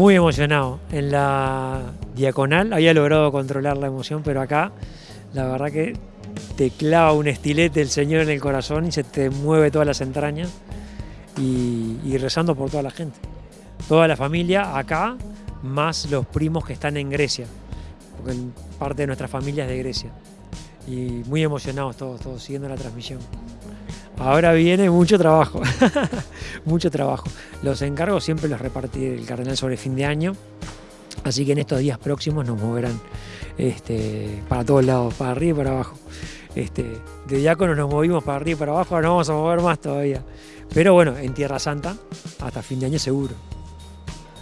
muy emocionado. En la diaconal había logrado controlar la emoción, pero acá la verdad que te clava un estilete el Señor en el corazón y se te mueve todas las entrañas y, y rezando por toda la gente. Toda la familia acá, más los primos que están en Grecia, porque parte de nuestra familia es de Grecia. Y muy emocionados todos, todos siguiendo la transmisión. Ahora viene mucho trabajo, mucho trabajo. Los encargos siempre los repartí el cardenal sobre fin de año, así que en estos días próximos nos moverán este, para todos lados, para arriba y para abajo. Este, de diáconos nos movimos para arriba y para abajo, ahora nos vamos a mover más todavía. Pero bueno, en Tierra Santa, hasta fin de año seguro.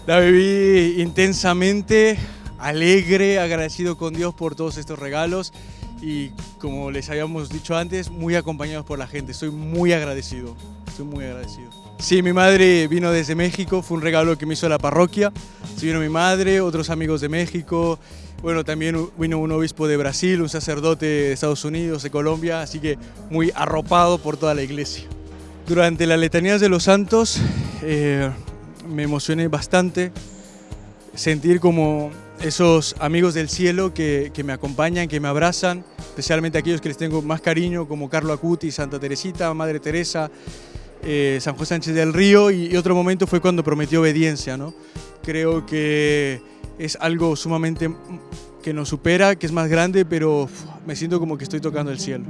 La viví intensamente, alegre, agradecido con Dios por todos estos regalos y como les habíamos dicho antes, muy acompañados por la gente. Estoy muy agradecido, estoy muy agradecido. Sí, mi madre vino desde México, fue un regalo que me hizo la parroquia. Sí, vino mi madre, otros amigos de México, bueno, también vino un obispo de Brasil, un sacerdote de Estados Unidos, de Colombia, así que muy arropado por toda la iglesia. Durante las letanías de los santos eh, me emocioné bastante, sentir como esos amigos del cielo que, me acompañan, que me abrazan, especialmente aquellos que les tengo más cariño, como Carlo Acuti, Santa Teresita, Madre Teresa, eh, San José Sánchez del Río, y, otro momento fue cuando prometió obediencia. ¿no? Creo que es algo sumamente que nos supera, que es más grande, pero me siento como que estoy tocando el cielo.